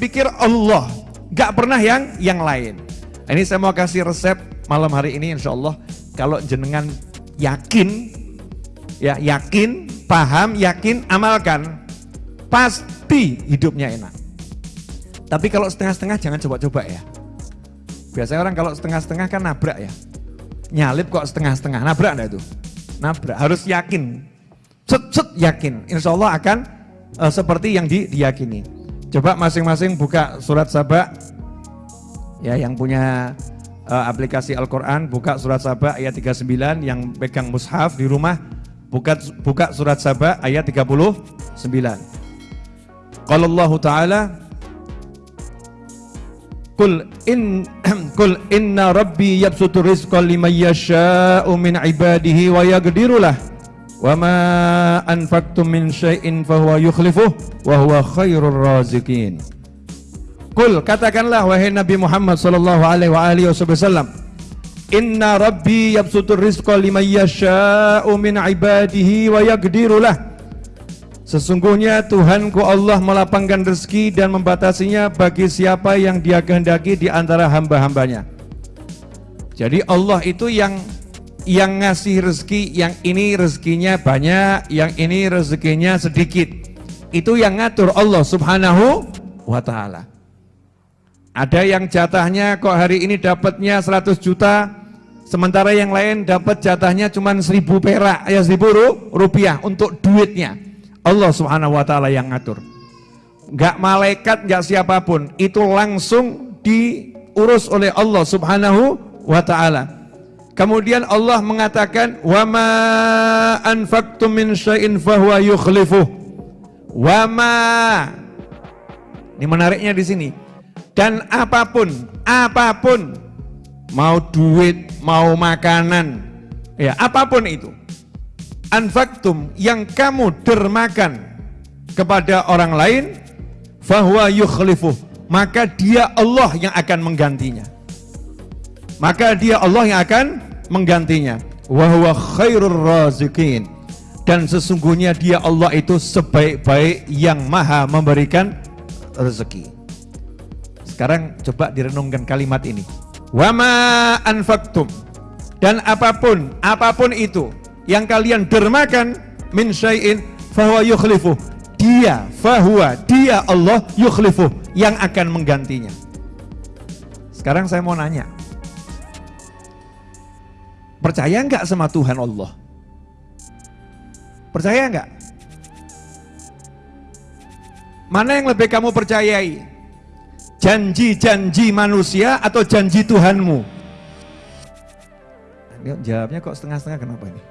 dipikir Allah, gak pernah yang yang lain. Ini saya mau kasih resep malam hari ini insya Allah. Kalau jenengan yakin, ya yakin, paham, yakin, amalkan, pasti hidupnya enak. Tapi kalau setengah-setengah jangan coba-coba ya. Biasanya orang kalau setengah-setengah kan nabrak ya. Nyalip kok setengah-setengah, nabrak enggak itu? Nabrak, harus yakin. Set-set yakin, insya Allah akan uh, seperti yang di, diyakini. Coba masing-masing buka surat Sabah. Ya, yang punya uh, aplikasi Al-Quran, buka surat Sabah ayat 39, yang pegang mushaf di rumah, buka, buka surat Sabah ayat 39. Kalau Allah Ta'ala, Kul in kul inna rabbi yabsutu rizqa liman yasha'u min ibadihi wa yaqdiru lah. Wa ma anfaqtum min syai'in fahuwa yukhlifuh wa huwa khairur raziqin. Kul katakanlah wahai Nabi Muhammad sallallahu alaihi wa alihi wasallam Inna rabbi yabsutu rizqa liman yasha'u min ibadihi wa yaqdiru lah. Sesungguhnya Tuhanku Allah melapangkan rezeki dan membatasinya bagi siapa yang dia kehendaki di antara hamba-hambanya. Jadi Allah itu yang yang ngasih rezeki, yang ini rezekinya banyak, yang ini rezekinya sedikit. Itu yang ngatur Allah subhanahu wa ta'ala. Ada yang jatahnya kok hari ini dapatnya 100 juta, sementara yang lain dapat jatahnya cuma 1000 perak, ya 1000 rupiah untuk duitnya. Allah subhanahu wa ta'ala yang ngatur Gak malaikat, gak siapa pun Itu langsung diurus oleh Allah subhanahu wa ta'ala Kemudian Allah mengatakan Wa ma anfaqtum min syai'in fahuwa yukhlifuh Wa ma Ini menariknya di sini. Dan apa pun, apa pun Mau duit, mau makanan Ya, apa pun itu anfaktum yang kamu dermakan kepada orang lain fahuwa yukhlifuh maka dia Allah yang akan menggantinya. Maka dia Allah yang akan menggantinya. Wa khairur razikin. Dan sesungguhnya dia Allah itu sebaik-baik yang maha memberikan rezeki. Sekarang coba direnungkan kalimat ini. Wama anfaktum dan apa pun apa pun itu yang kalian dermakan min syai'in fahuwa yukhlifuh. Dia fahuwa dia Allah yukhlifuh yang akan menggantinya. Sekarang saya mau nanya percaya enggak sama Tuhan Allah? Percaya enggak mana yang lebih kamu percayai? Janji-janji manusia atau janji Tuhanmu? Jawabnya kok setengah-setengah kenapa ini?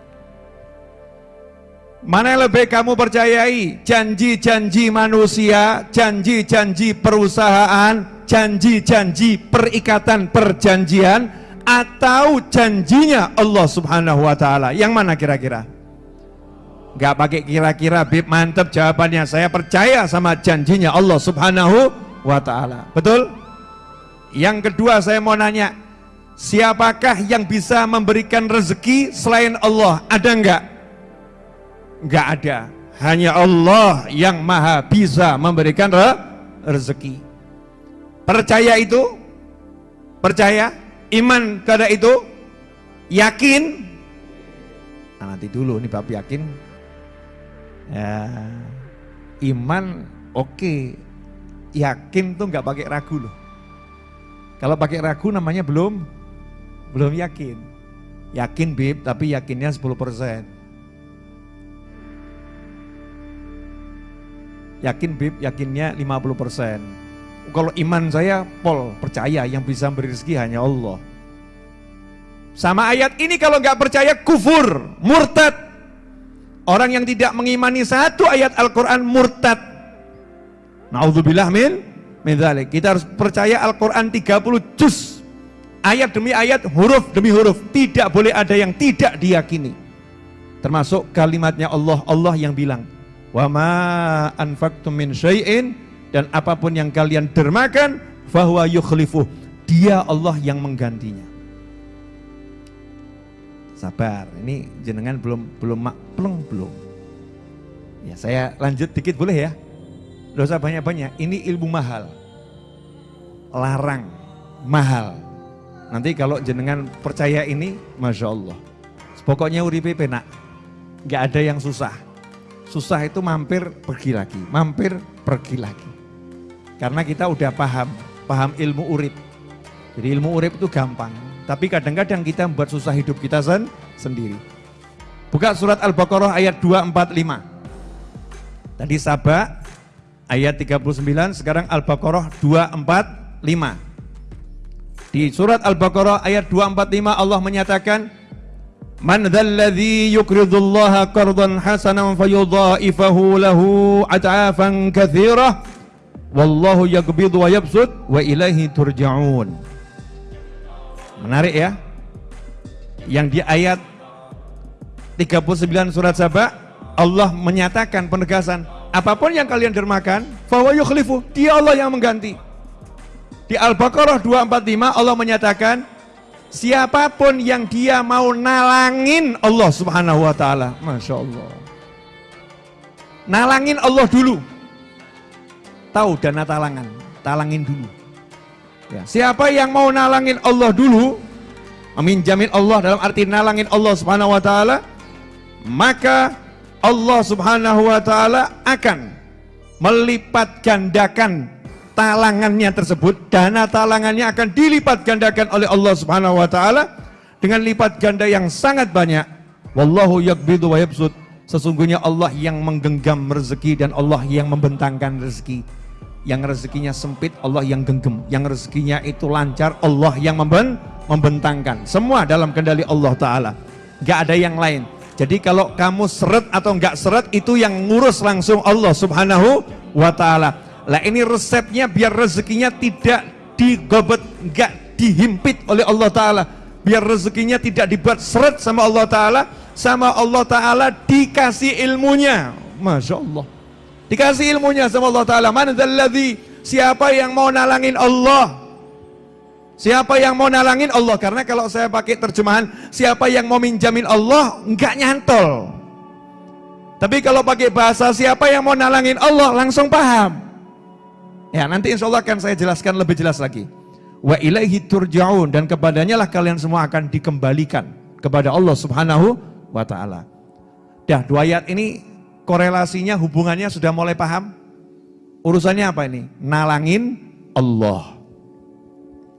Mana yang lebih kamu percayai? Janji-janji manusia, janji-janji perusahaan, janji-janji perikatan perjanjian, atau janjinya Allah subhanahu wa ta'ala? Yang mana kira-kira? Gak pakai kira-kira, Bib, mantep jawabannya. Saya percaya sama janjinya Allah subhanahu wa ta'ala. Betul? Yang kedua saya mau nanya, siapakah yang bisa memberikan rezeki selain Allah? Ada enggak? Enggak ada. Hanya Allah yang maha bisa memberikan re rezeki. Percaya itu? Percaya? Iman kepada itu? Yakin? Nah, nanti dulu nih bab yakin. Ya, iman oke. Okay. Yakin tuh nggak pakai ragu loh. Kalau pakai ragu namanya belum belum yakin. Yakin bib tapi yakinnya 10%. Yakin Bib, yakinnya 50%. Kalau iman saya, pol, percaya yang bisa beri rezeki hanya Allah. Sama ayat ini kalau nggak percaya kufur, murtad. Orang yang tidak mengimani satu ayat Al-Quran murtad. Naudzubillah min, min dhalik. Kita harus percaya Al-Quran 30 juz. Ayat demi ayat, huruf demi huruf. Tidak boleh ada yang tidak diyakini. Termasuk kalimatnya Allah, Allah yang bilang, Wa ma anfaqtum min syai'in dan apa pun yang kalian dermakan fahuwa yukhlifuh. Dia Allah yang menggantinya. Sabar, ini jenengan belum belum pleng belum. Ya, saya lanjut dikit boleh ya? Usah banyak-banyak, ini ilmu mahal. Larang, mahal. Nanti kalau jenengan percaya ini, Masya Allah. Pokoknya uripe penak, gak ada yang susah. Susah itu mampir pergi lagi, mampir pergi lagi. Karena kita udah paham, paham ilmu urip. Jadi ilmu urip itu gampang, tapi kadang-kadang kita membuat susah hidup kita sen sendiri. Buka surat Al-Baqarah ayat 245. Tadi Sabah ayat 39, sekarang Al-Baqarah 245. Di surat Al-Baqarah ayat 245 Allah menyatakan Man dzalladzi yuqridullaha qardan hasanan fayudha'ifahu lahu at'afan katsirah wallahu yaqbidu wa yabsut wa ilaihi turja'un. Menarik ya. Yang di ayat 39 surat Sabah Allah menyatakan penegasan apa pun yang kalian dermakan fawa yukhlifu dia Allah yang mengganti. Di Al-Baqarah 245 Allah menyatakan siapa pun yang dia mau nalangin Allah Subhanahu wa taala. Masya Allah. Nalangin Allah dulu. Tahu dana talangan, talangin dulu. Ya, siapa yang mau nalangin Allah dulu, amin jamin Allah dalam arti nalangin Allah Subhanahu wa taala, maka Allah Subhanahu wa taala akan melipat gandakan talangannya tersebut, dana talangannya akan dilipat gandakan oleh Allah Subhanahu wa taala dengan lipat ganda yang sangat banyak. Wallahu yakbidu wa yabsud. Sesungguhnya Allah yang menggenggam rezeki dan Allah yang membentangkan rezeki yang rezekinya sempit Allah yang genggam yang rezekinya itu lancar Allah yang memben membentangkan semua dalam kendali Allah Ta'ala gak ada yang lain jadi kalau kamu seret atau nggak seret itu yang ngurus langsung Allah Subhanahu wa taala. Lah ini resepnya biar rezekinya tidak digobet, nggak dihimpit oleh Allah taala. Biar rezekinya tidak dibuat seret sama Allah taala, sama Allah taala dikasih ilmunya. Masya Allah. Dikasih ilmunya sama Allah Ta'ala. Man Siapa yang mau nalangin Allah? Siapa yang mau nalangin Allah? Karena kalau saya pakai terjemahan, siapa yang mau minjamin Allah, enggak nyantol. Tapi kalau pakai bahasa siapa yang mau nalangin Allah, langsung paham. Ya nanti insya Allah akan saya jelaskan lebih jelas lagi. Wa ilaihi turja'un. Dan kepadanya lah kalian semua akan dikembalikan. Kepada Allah subhanahu wa ta'ala. Dah dua ayat ini korelasinya, hubungannya sudah mulai paham? Urusannya apa ini? Nalangin Allah.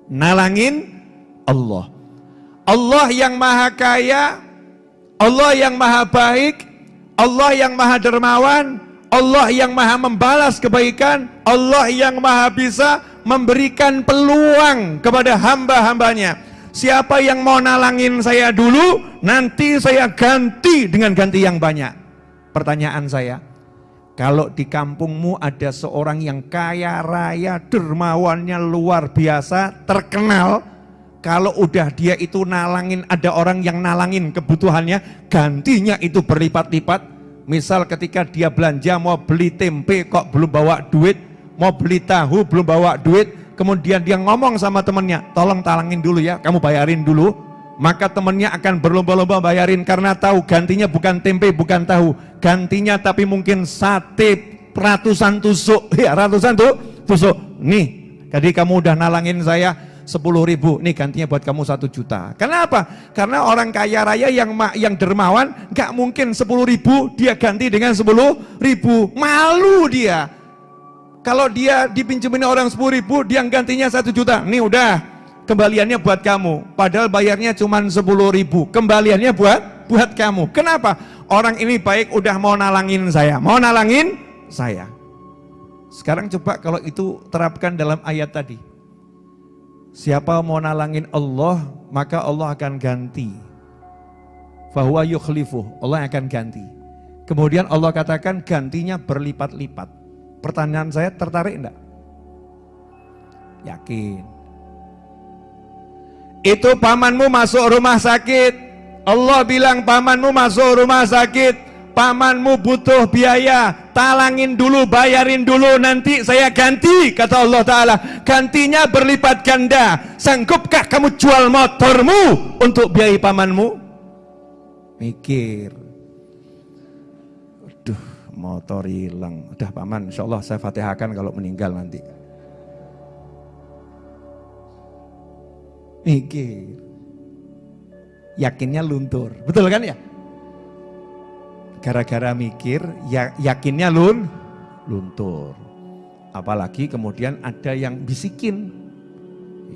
Nalangin Allah. Allah yang maha kaya, Allah yang maha baik, Allah yang maha dermawan, Allah yang maha membalas kebaikan, Allah yang maha bisa memberikan peluang kepada hamba-hambanya. Siapa yang mau nalangin saya dulu, nanti saya ganti dengan ganti yang banyak. Pertanyaan saya, kalau di kampungmu ada seorang yang kaya raya, dermawannya luar biasa, terkenal, kalau udah dia itu nalangin, ada orang yang nalangin kebutuhannya, gantinya itu berlipat-lipat. Misal ketika dia belanja mau beli tempe kok belum bawa duit, mau beli tahu belum bawa duit, kemudian dia ngomong sama temennya, tolong talangin dulu ya, kamu bayarin dulu, maka temannya akan berlomba-lomba bayarin karena tahu gantinya bukan tempe, bukan tahu. Gantinya tapi mungkin sate ratusan tusuk, ya ratusan tuh tusuk. Nih, jadi kamu udah nalangin saya 10 ribu, nih gantinya buat kamu satu juta. Kenapa? Karena orang kaya raya yang yang dermawan, gak mungkin 10 ribu dia ganti dengan 10 ribu. Malu dia. Kalau dia dipinjemin orang 10 ribu, dia gantinya satu juta. Nih udah, kembaliannya buat kamu. Padahal bayarnya cuma 10 ribu. Kembaliannya buat buat kamu. Kenapa? Orang ini baik udah mau nalangin saya. Mau nalangin saya. Sekarang coba kalau itu terapkan dalam ayat tadi. Siapa mau nalangin Allah, maka Allah akan ganti. Fahuwa yukhlifuh, Allah akan ganti. Kemudian Allah katakan gantinya berlipat-lipat. Pertanyaan saya tertarik enggak? Yakin itu pamanmu masuk rumah sakit. Allah bilang pamanmu masuk rumah sakit. pamanmu butuh biaya, talangin dulu, bayarin dulu, nanti saya ganti, kata Allah Ta'ala. Gantinya berlipat ganda. Sanggupkah kamu jual motormu untuk biayai pamanmu? Mikir. Aduh, motor hilang. Udah paman, insya Allah saya fatihahkan kalau meninggal nanti. Mikir. Yakinnya luntur. Betul kan ya? gara-gara mikir ya, yakinnya lun luntur apalagi kemudian ada yang bisikin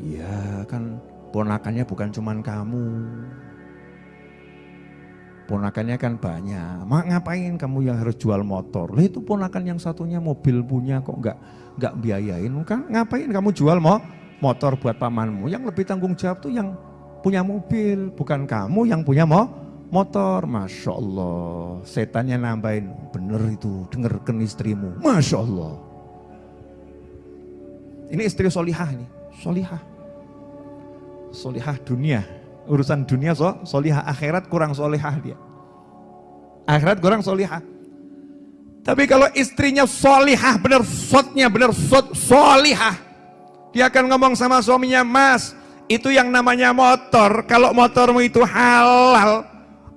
ya kan ponakannya bukan cuman kamu ponakannya kan banyak mak ngapain kamu yang harus jual motor lah itu ponakan yang satunya mobil punya kok nggak nggak biayain kan ngapain kamu jual mo motor buat pamanmu yang lebih tanggung jawab tuh yang punya mobil bukan kamu yang punya mo motor, Masya Allah. Setannya nambahin, bener itu, dengarkan istrimu. Masya Allah. Ini istri solihah ini, solihah. Solihah dunia, urusan dunia so, solihah akhirat kurang solihah dia. Akhirat kurang solihah. Tapi kalau istrinya solihah, bener sotnya, bener sot, solihah. Dia akan ngomong sama suaminya, mas, itu yang namanya motor, kalau motormu itu halal,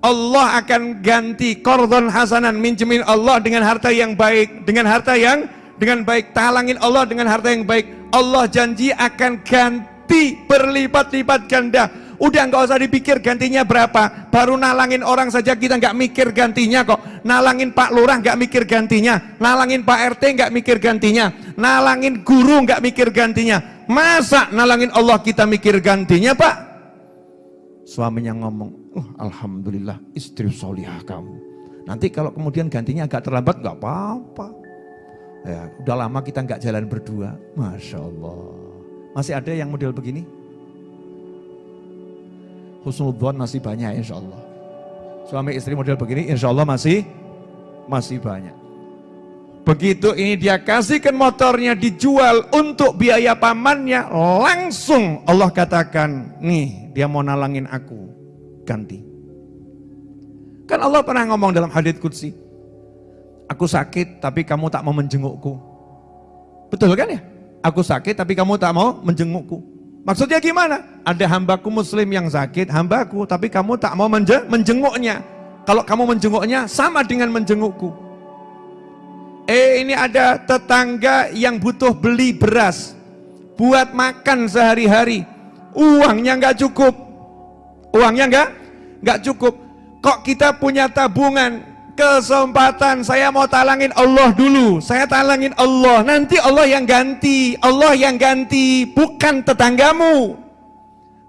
Allah akan ganti kordon hasanan minjemin Allah dengan harta yang baik dengan harta yang dengan baik. Talangin Allah dengan harta yang baik. Allah janji akan ganti berlipat-lipat ganda udah nggak usah dipikir gantinya berapa baru nalangin orang saja kita nggak mikir gantinya kok nalangin Pak Lurah nggak mikir gantinya nalangin Pak RT nggak mikir gantinya nalangin guru nggak mikir gantinya masa nalangin Allah kita mikir gantinya Pak suaminya ngomong oh, Alhamdulillah istri solihah kamu. Nanti kalau kemudian gantinya agak terlambat, nggak apa-apa. Ya, udah lama kita nggak jalan berdua, Masya Allah. Masih ada yang model begini? Husnudhan masih banyak insya Allah. Suami istri model begini insya Allah masih masih banyak. Begitu ini dia kasihkan motornya dijual untuk biaya pamannya, langsung Allah katakan, nih dia mau nalangin aku ganti. Kan Allah pernah ngomong dalam hadits kudsi, aku sakit tapi kamu tak mau menjengukku. Betul kan ya? Aku sakit tapi kamu tak mau menjengukku. Maksudnya gimana? Ada hambaku muslim yang sakit, hambaku, tapi kamu tak mau menjenguknya. Kalau kamu menjenguknya sama dengan menjengukku. Eh ini ada tetangga yang butuh beli beras buat makan sehari-hari. Uangnya nggak cukup. Uangnya nggak nggak cukup. Kok kita punya tabungan, kesempatan saya mau talangin Allah dulu. Saya talangin Allah, nanti Allah yang ganti. Allah yang ganti, bukan tetanggamu.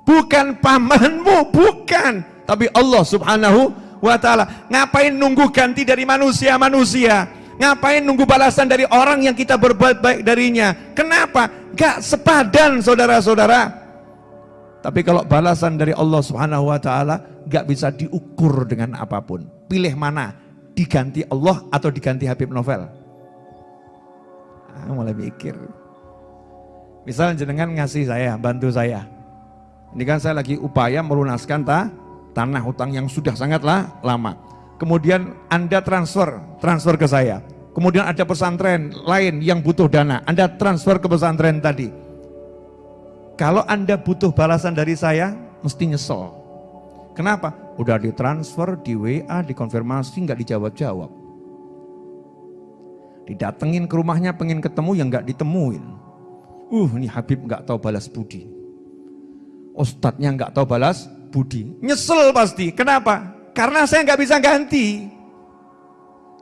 Bukan pamanmu, bukan. Tapi Allah subhanahu wa ta'ala. Ngapain nunggu ganti dari manusia-manusia? Ngapain nunggu balasan dari orang yang kita berbuat baik darinya? Kenapa? Gak sepadan saudara-saudara. Tapi kalau balasan dari Allah Subhanahu wa taala gak bisa diukur dengan apa pun. Pilih mana? Diganti Allah atau diganti Habib Novel? Ah, mulai mikir. Misalnya jenengan ngasih saya, bantu saya. Ini kan saya lagi upaya melunaskan ta, tanah hutang yang sudah sangatlah lama. Kemudian Anda transfer, transfer ke saya. Kemudian ada pesantren lain yang butuh dana, Anda transfer ke pesantren tadi kalau Anda butuh balasan dari saya, mesti nyesel. Kenapa? Udah ditransfer, di WA, dikonfirmasi, nggak dijawab-jawab. Didatengin ke rumahnya, pengen ketemu, yang nggak ditemuin. Uh, ini Habib nggak tahu balas budi. Ustadznya nggak tahu balas budi. Nyesel pasti. Kenapa? Karena saya nggak bisa ganti.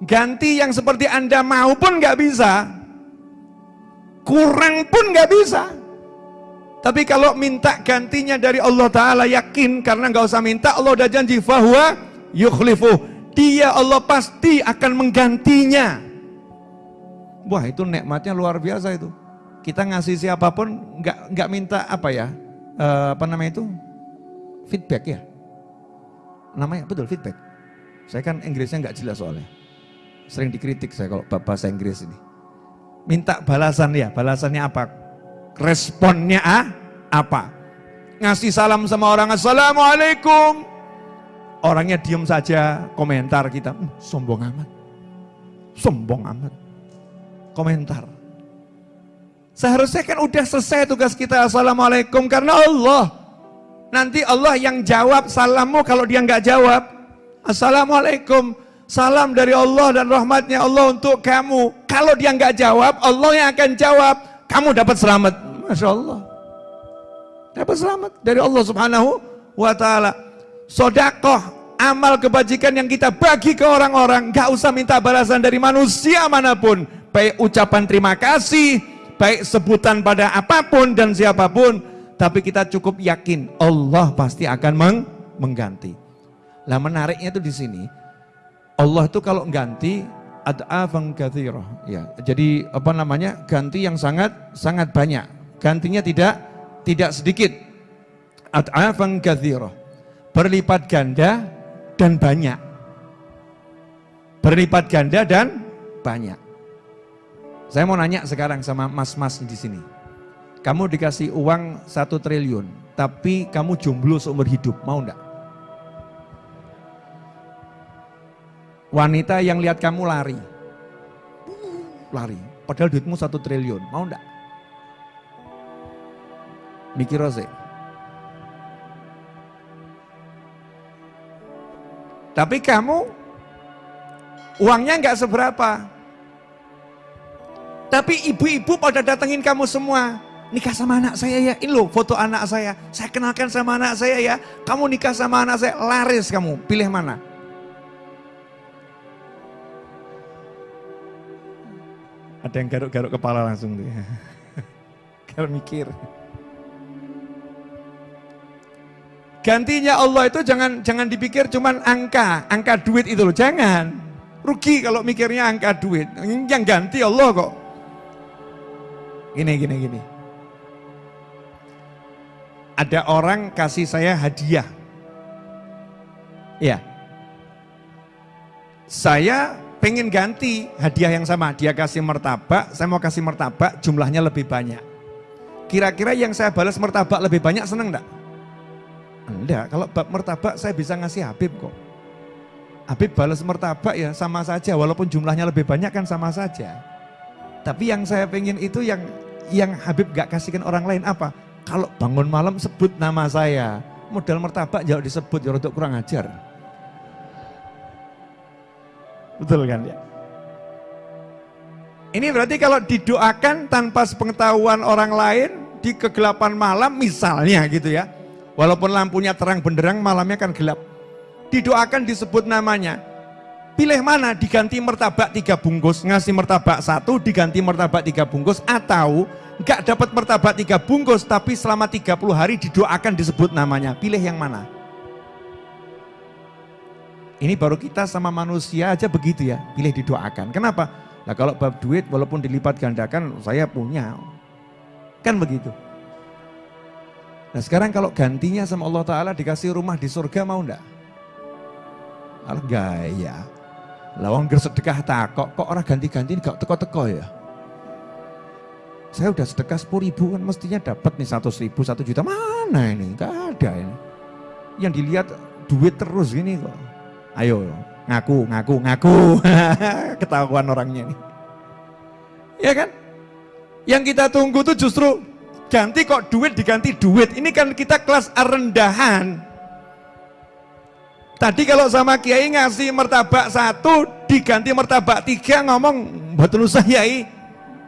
Ganti yang seperti Anda mau pun nggak bisa. Kurang pun nggak bisa. Tapi kalau minta gantinya dari Allah Ta'ala yakin karena nggak usah minta Allah udah janji bahwa yukhlifu. Dia Allah pasti akan menggantinya. Wah itu nikmatnya luar biasa itu. Kita ngasih siapa pun nggak nggak minta apa ya? Uh, apa namanya itu? Feedback ya. Namanya betul feedback. Saya kan Inggrisnya nggak jelas soalnya. Sering dikritik saya kalau bahasa Inggris ini. Minta balasan ya, balasannya apa? Responnya ah, apa? Ngasih salam sama orang, Assalamualaikum. Orangnya diem saja, komentar kita, hmm, sombong amat. Sombong amat. Komentar. Seharusnya kan udah selesai tugas kita, Assalamualaikum, karena Allah. Nanti Allah yang jawab salammu kalau dia nggak jawab. Assalamualaikum, salam dari Allah dan rahmatnya Allah untuk kamu. Kalau dia nggak jawab, Allah yang akan jawab. Kamu dapat selamat. Masya Allah. Dapat selamat dari Allah subhanahu wa ta'ala. Sodakoh amal kebajikan yang kita bagi ke orang-orang, gak usah minta balasan dari manusia mana pun, baik ucapan terima kasih, baik sebutan pada apa pun dan siapa pun, tapi kita cukup yakin Allah pasti akan meng mengganti. Lah menariknya itu di sini, Allah itu kalau ganti kathirah. Ya, jadi apa namanya? ganti yang sangat sangat banyak. Gantinya tidak tidak sedikit. Kathirah. Berlipat ganda dan banyak. Berlipat ganda dan banyak. Saya mau nanya sekarang sama mas-mas di sini. Kamu dikasih uang satu triliun, tapi kamu jomblo seumur hidup, mau enggak? Wanita yang lihat kamu lari, lari, padahal duitmu satu triliun, mau enggak? Mikir Rose. Tapi kamu uangnya nggak seberapa. Tapi ibu-ibu pada datengin kamu semua. Nikah sama anak saya ya, ini loh foto anak saya. Saya kenalkan sama anak saya ya. Kamu nikah sama anak saya, laris kamu. Pilih mana? Ada yang garuk-garuk kepala langsung ya. Kalau mikir. Gantinya Allah itu jangan jangan dipikir cuman angka, angka duit itu loh, jangan. Rugi kalau mikirnya angka duit. Yang ganti Allah kok. Gini, gini, gini. Ada orang kasih saya hadiah. Ya. Saya pengen ganti hadiah yang sama. Dia kasih martabak, saya mau kasih martabak, jumlahnya lebih banyak. Kira-kira yang saya balas martabak lebih banyak seneng enggak? Enggak, kalau bab mertabak saya bisa ngasih Habib kok. Habib balas mertabak ya sama saja, walaupun jumlahnya lebih banyak kan sama saja. Tapi yang saya pengen itu yang yang Habib gak kasihkan orang lain apa? Kalau bangun malam sebut nama saya, modal mertabak jauh disebut ya untuk kurang ajar. Betul kan ya? Ini berarti kalau didoakan tanpa sepengetahuan orang lain di kegelapan malam misalnya gitu ya Walaupun lampunya terang benderang, malamnya kan gelap. Didoakan disebut namanya. Pilih mana? Diganti mertabak tiga bungkus, ngasih mertabak satu, diganti mertabak tiga bungkus, atau nggak dapat mertabak tiga bungkus, tapi selama 30 hari didoakan disebut namanya. Pilih yang mana? Ini baru kita sama manusia aja begitu ya, pilih didoakan. Kenapa? Nah kalau bab duit walaupun dilipat gandakan, saya punya. Kan begitu. Nah sekarang kalau gantinya sama Allah Ta'ala dikasih rumah di surga mau enggak? Alah gaya. Lawang sedekah takok, kok orang ganti-ganti gak teko-teko ya? Saya udah sedekah 10 ribu kan mestinya dapat nih 100 ribu, 1 juta. Mana ini? Gak ada ini. Yang dilihat duit terus gini kok. Ayo ngaku, ngaku, ngaku. Ketahuan orangnya nih. Ya kan? Yang kita tunggu tuh justru ganti kok duit diganti duit. Ini kan kita kelas rendahan. Tadi kalau sama kiai ngasih martabak satu diganti martabak tiga ngomong betul usah yai.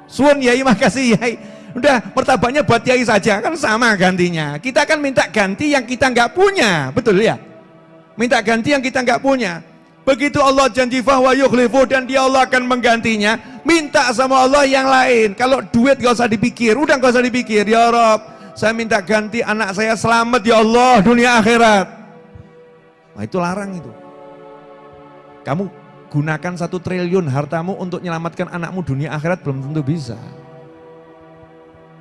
Suun yai makasih yai. Udah martabaknya buat yai saja kan sama gantinya. Kita kan minta ganti yang kita nggak punya, betul ya? Minta ganti yang kita nggak punya. Begitu Allah janji fahwa yukhlifu dan dia Allah akan menggantinya. Minta sama Allah yang lain. Kalau duit gak usah dipikir, udah gak usah dipikir. Ya Rob, saya minta ganti anak saya selamat ya Allah dunia akhirat. Nah itu larang itu. Kamu gunakan satu triliun hartamu untuk menyelamatkan anakmu dunia akhirat belum tentu bisa.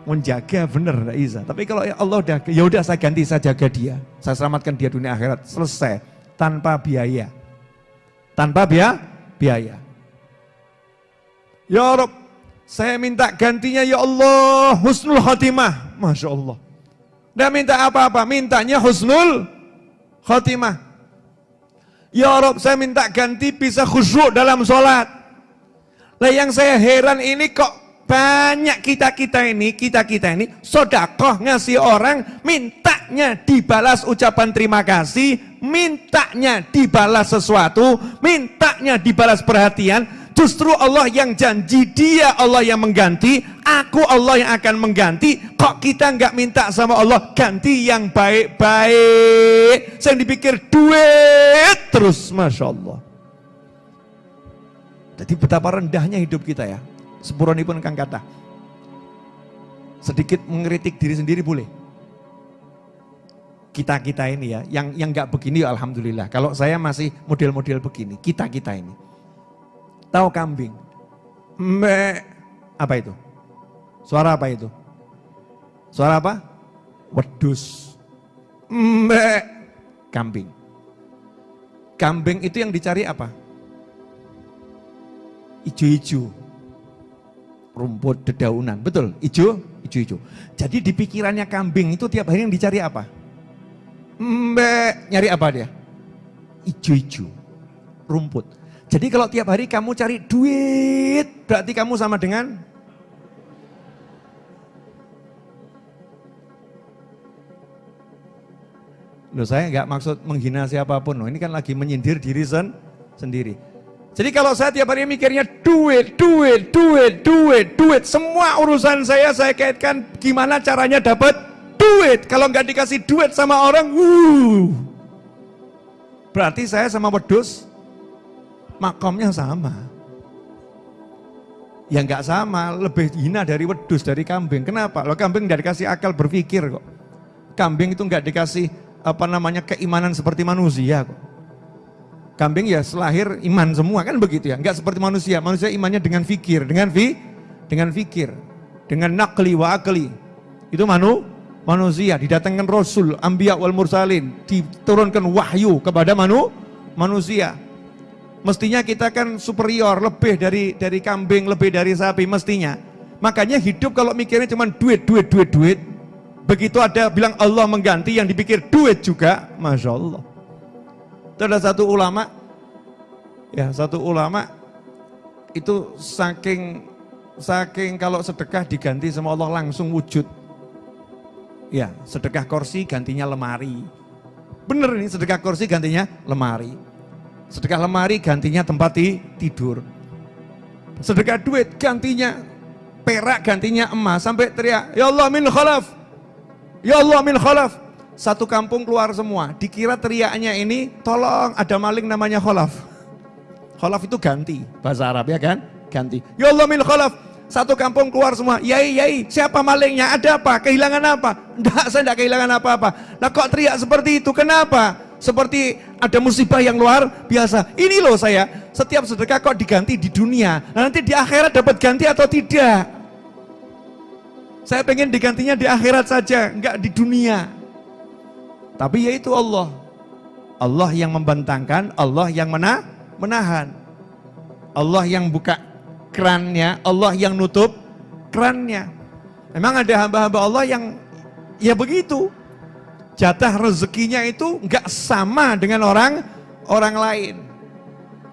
Menjaga bener bisa. Tapi kalau ya Allah udah, ya udah saya ganti, saya jaga dia. Saya selamatkan dia dunia akhirat. Selesai. Tanpa biaya tanpa biaya. biaya. Ya Rob, saya minta gantinya ya Allah husnul khotimah. Masya Allah. Dan minta apa-apa, mintanya husnul khotimah. Ya Rob, saya minta ganti bisa khusyuk dalam sholat. Lah yang saya heran ini kok banyak kita-kita ini, kita-kita ini sodakoh ngasih orang, mintanya dibalas ucapan terima kasih, mintanya dibalas sesuatu, mintanya dibalas perhatian, Justru Allah yang janji, dia Allah yang mengganti, aku Allah yang akan mengganti. Kok kita nggak minta sama Allah ganti yang baik-baik? Saya dipikir duit terus, Masya Allah. Jadi betapa rendahnya hidup kita ya. Sepuroni pun kang kata. Sedikit mengkritik diri sendiri boleh. Kita-kita ini ya, yang yang nggak begini alhamdulillah. Kalau saya masih model-model begini, kita-kita ini Tahu kambing? Me apa itu? Suara apa itu? Suara apa? Wedus. Me kambing. Kambing itu yang dicari apa? Ijo-ijo. Rumput dedaunan. Betul, ijo, ijo-ijo. Jadi di pikirannya kambing itu tiap hari yang dicari apa? Mbe, nyari apa dia? Ijo-ijo. Rumput. Jadi kalau tiap hari kamu cari duit, berarti kamu sama dengan Loh saya nggak maksud menghina siapa pun, loh. ini kan lagi menyindir diri sen sendiri. Jadi kalau saya tiap hari mikirnya duit, duit, duit, duit, duit, semua urusan saya saya kaitkan gimana caranya dapat duit. Kalau nggak dikasih duit sama orang, wuh, berarti saya sama wedus makomnya sama. Ya nggak sama, lebih hina dari wedus, dari kambing. Kenapa? Lo kambing nggak dikasih akal berpikir kok. Kambing itu nggak dikasih apa namanya keimanan seperti manusia kok. Kambing ya selahir iman semua kan begitu ya, nggak seperti manusia. Manusia imannya dengan fikir, dengan fi, dengan fikir, dengan nakli wa akli. Itu manu, manusia didatangkan rasul, ambiya wal mursalin, diturunkan wahyu kepada manu, manusia Mestinya kita kan superior, lebih dari dari kambing, lebih dari sapi mestinya. Makanya hidup kalau mikirnya cuma duit, duit, duit, duit. Begitu ada bilang Allah mengganti yang dipikir duit juga, Masya Allah. Itu ada satu ulama, ya satu ulama itu saking saking kalau sedekah diganti sama Allah langsung wujud. Ya, sedekah kursi gantinya lemari. Bener ini sedekah kursi gantinya lemari. Sedekah lemari gantinya tempat tidur. Sedekah duit gantinya perak gantinya emas sampai teriak ya Allah min khalaf. Ya Allah min khalaf. Satu kampung keluar semua. Dikira teriaknya ini tolong ada maling namanya khalaf. Khalaf itu ganti bahasa Arab ya kan? Ganti. Ya Allah min khalaf. Satu kampung keluar semua, yai, yai, siapa malingnya? Ada apa? Kehilangan apa? Enggak, saya enggak kehilangan apa-apa. Nah kok teriak seperti itu? Kenapa? Seperti ada musibah yang luar biasa. Ini loh saya, setiap sedekah kok diganti di dunia. Nah, nanti di akhirat dapat ganti atau tidak? Saya pengen digantinya di akhirat saja, enggak di dunia. Tapi yaitu Allah. Allah yang membentangkan, Allah yang mena menahan. Allah yang buka kerannya, Allah yang nutup kerannya. Memang ada hamba-hamba Allah yang ya begitu jatah rezekinya itu nggak sama dengan orang orang lain.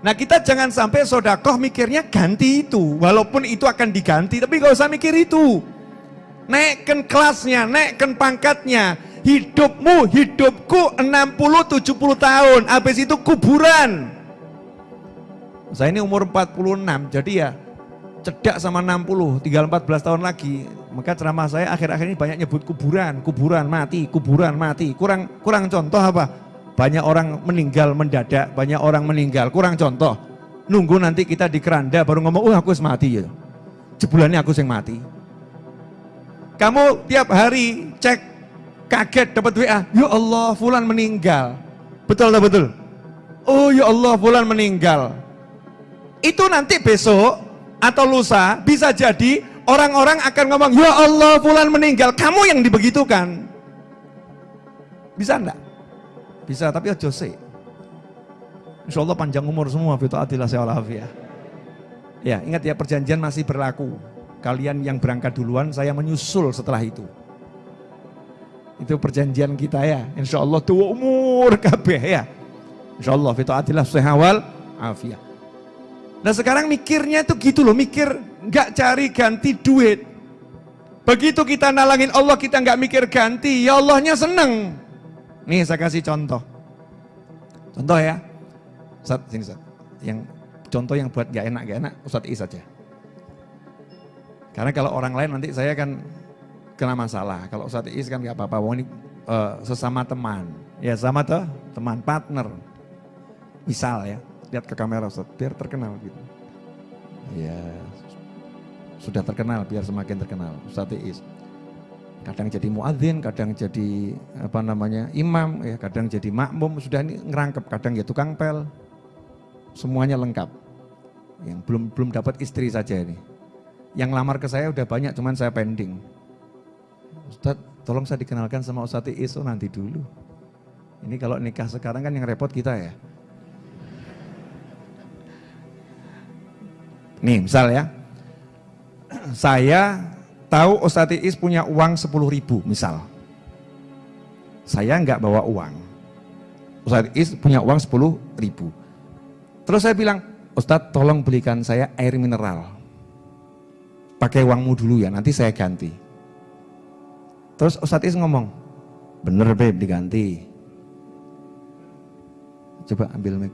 Nah kita jangan sampai sodakoh mikirnya ganti itu, walaupun itu akan diganti, tapi nggak usah mikir itu. Naikkan kelasnya, naikkan pangkatnya, hidupmu, hidupku 60-70 tahun, habis itu kuburan. Saya ini umur 46, jadi ya cedak sama 60, tinggal 14 tahun lagi. Maka ceramah saya akhir-akhir ini banyak nyebut kuburan, kuburan mati, kuburan mati. Kurang kurang contoh apa? Banyak orang meninggal mendadak, banyak orang meninggal. Kurang contoh. Nunggu nanti kita di keranda baru ngomong, "Oh, aku mati ya." Jebulannya aku yang mati. Kamu tiap hari cek kaget dapat WA, "Ya Allah, fulan meninggal." Betul tak betul? Oh, ya Allah, fulan meninggal. Itu nanti besok atau lusa bisa jadi orang-orang akan ngomong, ya Allah fulan meninggal, kamu yang dibegitukan. Bisa enggak? Bisa, tapi aja sih. Insya Allah panjang umur semua, fitu adilah ya. Ya, ingat ya perjanjian masih berlaku. Kalian yang berangkat duluan, saya menyusul setelah itu. Itu perjanjian kita ya, insya Allah tua umur kabeh ya. Insyaallah fitaatillah sehawal afiyah. Nah sekarang mikirnya itu gitu loh, mikir nggak cari ganti duit. Begitu kita nalangin Allah kita nggak mikir ganti, ya Allahnya seneng. Nih saya kasih contoh. Contoh ya. Ustaz, sini Ustaz. Yang contoh yang buat gak enak gak enak Ustaz Is saja. Karena kalau orang lain nanti saya kan kena masalah. Kalau Ustaz Is kan gak apa-apa. Wong ini uh, sesama teman. Ya sama tuh teman partner. Misal ya, lihat ke kamera Ustaz, biar terkenal gitu. Ya, sudah terkenal biar semakin terkenal Ustaz Is kadang jadi muadzin, kadang jadi apa namanya imam, ya kadang jadi makmum, sudah ini ngerangkep, kadang ya tukang pel, semuanya lengkap. Yang belum belum dapat istri saja ini. Yang lamar ke saya udah banyak, cuman saya pending. Ustadz, tolong saya dikenalkan sama Ustadz Iso nanti dulu. Ini kalau nikah sekarang kan yang repot kita ya. Nih misal ya, saya tahu Ustadz Is punya uang 10 ribu misal. Saya nggak bawa uang. Ustadz Is punya uang 10 ribu. Terus saya bilang, Ustadz tolong belikan saya air mineral. Pakai uangmu dulu ya, nanti saya ganti. Terus Ustadz Is ngomong, bener beb diganti. Coba ambil mic.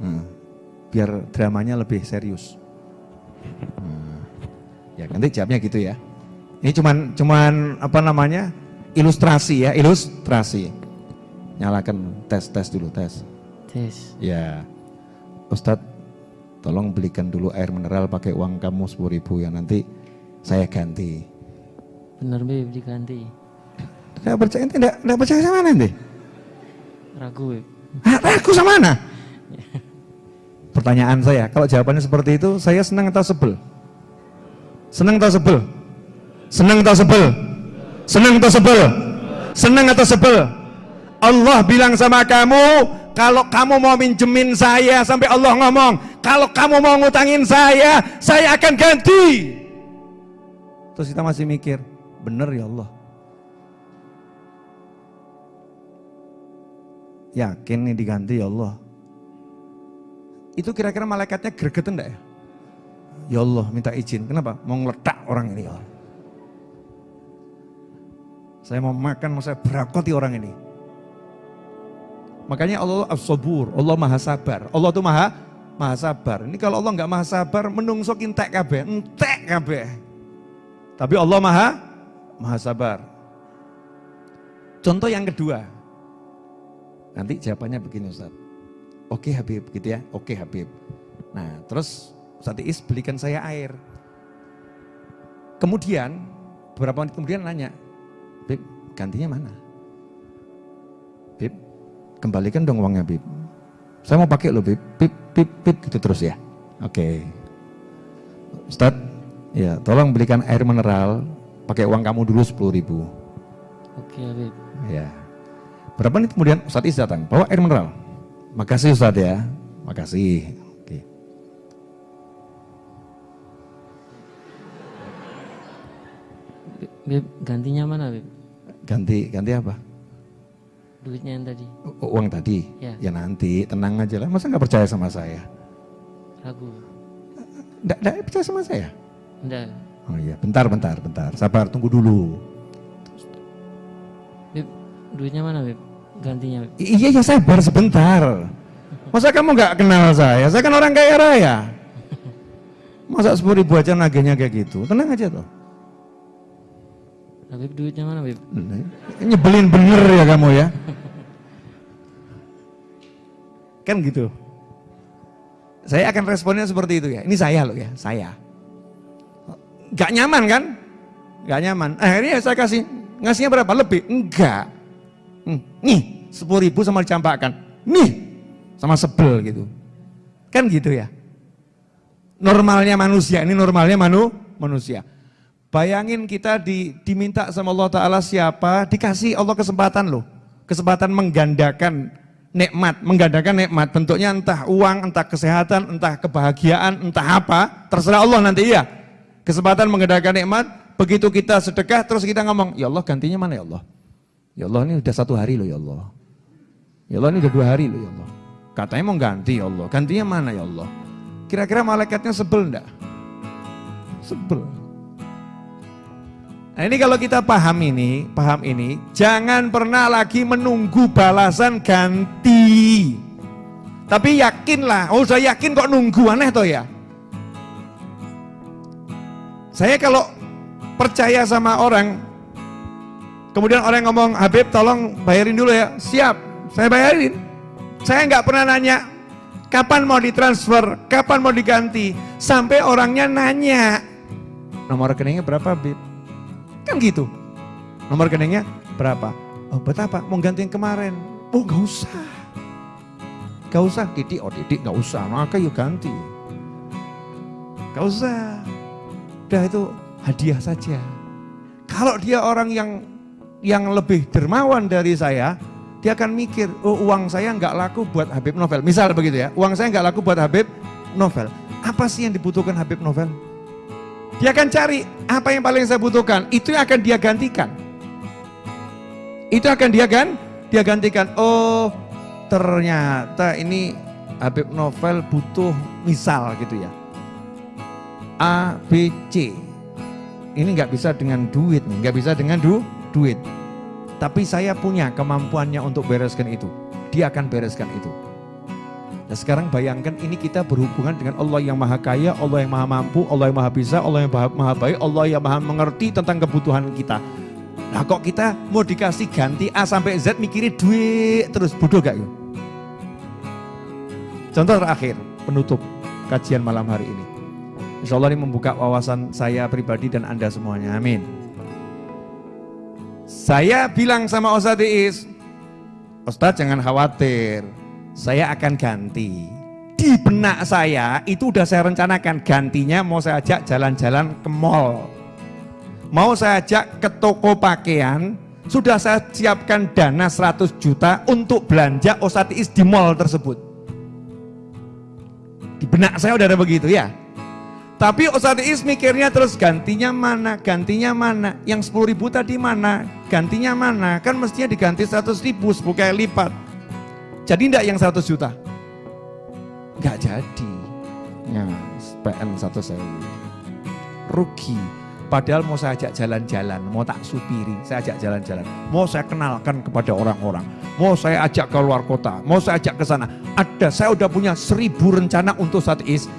Hmm. Biar dramanya lebih serius. Hmm. Ya nanti jawabnya gitu ya. Ini cuman cuman apa namanya ilustrasi ya, ilustrasi. Nyalakan tes tes dulu tes. Tes. Ya, Ustadz, tolong belikan dulu air mineral pakai uang kamu sepuluh ribu ya nanti saya ganti. Bener beb diganti. Tidak percaya tidak tidak percaya sama nanti. Ragu beb. Ah, ragu sama mana? Pertanyaan saya, kalau jawabannya seperti itu, saya senang atau sebel? Senang atau sebel? Senang atau sebel? Senang atau sebel? Senang atau sebel? Allah bilang sama kamu, kalau kamu mau minjemin saya sampai Allah ngomong, kalau kamu mau ngutangin saya, saya akan ganti. Terus kita masih mikir, bener ya Allah. Yakin nih diganti ya Allah. Itu kira-kira malaikatnya gregetan enggak ya? Ya Allah minta izin. Kenapa? Mau ngeledak orang ini. Ya. Saya mau makan, mau saya berakoti orang ini. Makanya Allah as-sabur, Allah maha sabar. Allah itu maha maha sabar. Ini kalau Allah nggak maha sabar, menungso entek kabeh, entek kabeh. Tapi Allah maha maha sabar. Contoh yang kedua. Nanti jawabannya begini Ustaz. Oke Habib gitu ya. Oke Habib. Nah, terus Ustaz Is belikan saya air. Kemudian, beberapa menit kemudian nanya, Bib, gantinya mana? Bib, kembalikan dong uangnya Bib. Saya mau pakai loh Bib, Bib, Bib, Bib, gitu terus ya. Oke. Okay. Ustaz, ya tolong belikan air mineral, pakai uang kamu dulu 10 ribu. Oke okay, Bib. Ya. Berapa menit kemudian Ustaz Is datang, bawa air mineral. Makasih Ustaz ya, makasih. Beb, gantinya mana, Beb? Ganti, ganti apa? Duitnya yang tadi. U uang tadi? Ya. ya nanti, tenang aja lah. Masa nggak percaya sama saya? Ragu. Nggak, nggak percaya sama saya? Enggak. Oh iya, bentar, bentar, bentar. Sabar, tunggu dulu. Beb, duitnya mana, Beb? Gantinya. I iya, iya, sabar sebentar. Masa kamu nggak kenal saya? Saya kan orang kaya raya. Masa sepuluh ribu aja nagenya kayak gitu? Tenang aja tuh. Habib duitnya mana Habib? Nyebelin bener ya kamu ya. kan gitu. Saya akan responnya seperti itu ya. Ini saya loh ya, saya. Gak nyaman kan? Gak nyaman. Akhirnya saya kasih, ngasihnya berapa? Lebih? Enggak. Hmm, nih, sepuluh ribu sama dicampakkan. Nih, sama sebel gitu. Kan gitu ya. Normalnya manusia, ini normalnya manu, manusia. Bayangin kita di, diminta sama Allah Ta'ala siapa, dikasih Allah kesempatan loh. Kesempatan menggandakan nikmat, menggandakan nikmat. Bentuknya entah uang, entah kesehatan, entah kebahagiaan, entah apa. Terserah Allah nanti ya. Kesempatan menggandakan nikmat, begitu kita sedekah terus kita ngomong, ya Allah gantinya mana ya Allah? Ya Allah ini udah satu hari loh ya Allah. Ya Allah ini udah dua hari loh ya Allah. Katanya mau ganti ya Allah. Gantinya mana ya Allah? Kira-kira malaikatnya sebel enggak? Sebel. Nah ini kalau kita paham ini, paham ini, jangan pernah lagi menunggu balasan ganti. Tapi yakinlah, oh saya yakin kok nunggu aneh toh ya. Saya kalau percaya sama orang, kemudian orang ngomong, Habib tolong bayarin dulu ya, siap, saya bayarin. Saya nggak pernah nanya, kapan mau ditransfer, kapan mau diganti, sampai orangnya nanya, nomor rekeningnya berapa Habib? Kan gitu. Nomor rekeningnya berapa? Oh, buat apa? Mau ganti yang kemarin. Oh, gak usah. Gak usah, Didi, oh Didi gak usah, maka yuk ganti. Gak usah. Udah itu hadiah saja. Kalau dia orang yang yang lebih dermawan dari saya, dia akan mikir, oh uang saya nggak laku buat Habib Novel. Misal begitu ya, uang saya nggak laku buat Habib Novel. Apa sih yang dibutuhkan Habib Novel? Dia akan cari apa yang paling saya butuhkan, itu yang akan dia gantikan. Itu akan dia kan, dia gantikan. Oh, ternyata ini Habib Novel butuh misal gitu ya. A, B, C. Ini nggak bisa dengan duit nih, nggak bisa dengan du, duit. Tapi saya punya kemampuannya untuk bereskan itu. Dia akan bereskan itu. Nah sekarang bayangkan ini kita berhubungan dengan Allah yang maha kaya, Allah yang maha mampu, Allah yang maha bisa, Allah yang maha, baik, Allah yang maha mengerti tentang kebutuhan kita. Nah kok kita mau dikasih ganti A sampai Z mikirin duit terus, bodoh gak yuk? Contoh terakhir, penutup kajian malam hari ini. Insya Allah ini membuka wawasan saya pribadi dan Anda semuanya, amin. Saya bilang sama Ustadz Iis, Ustadz jangan khawatir, saya akan ganti. Di benak saya itu udah saya rencanakan gantinya mau saya ajak jalan-jalan ke mall. Mau saya ajak ke toko pakaian, sudah saya siapkan dana 100 juta untuk belanja Osatis di mall tersebut. Di benak saya udah ada begitu ya. Tapi Osatis mikirnya terus gantinya mana, gantinya mana, yang 10 ribu tadi mana, gantinya mana, kan mestinya diganti 100 ribu 10 kali lipat. Jadi enggak yang 100 juta? Enggak jadi. Ya, PN 1 sewu. Rugi. Padahal mau saya ajak jalan-jalan, mau tak supiri, saya ajak jalan-jalan. Mau saya kenalkan kepada orang-orang. Mau saya ajak ke luar kota, mau saya ajak ke sana. Ada, saya udah punya seribu rencana untuk saat is.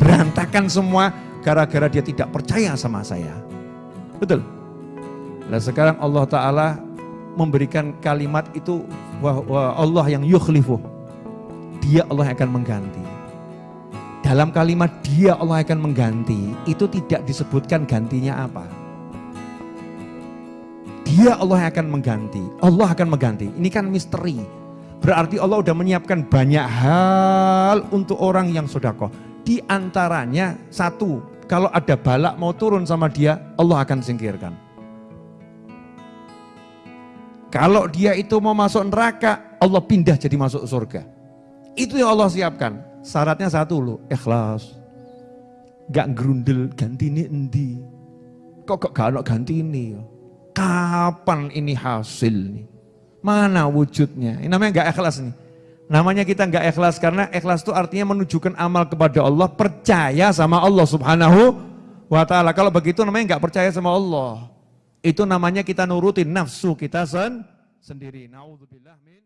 Berantakan semua gara-gara dia tidak percaya sama saya. Betul? Nah sekarang Allah Ta'ala memberikan kalimat itu bahwa Allah yang yukhlifu. Dia Allah akan mengganti. Dalam kalimat dia Allah akan mengganti, itu tidak disebutkan gantinya apa. Dia Allah akan mengganti, Allah akan mengganti. Ini kan misteri. Berarti Allah sudah menyiapkan banyak hal untuk orang yang sodako. Di antaranya satu, kalau ada balak mau turun sama dia, Allah akan singkirkan. Kalau dia itu mau masuk neraka, Allah pindah jadi masuk surga. Itu yang Allah siapkan. Syaratnya satu loh, ikhlas. Gak gerundel ganti ini endi. Kok kok gak ganti ini? Kapan ini hasil nih? Mana wujudnya? Ini namanya gak ikhlas nih. Namanya kita gak ikhlas karena ikhlas itu artinya menunjukkan amal kepada Allah, percaya sama Allah subhanahu wa ta'ala. Kalau begitu namanya gak percaya sama Allah. Itu namanya kita nurutin nafsu kita sen sendiri. Nauzubillah min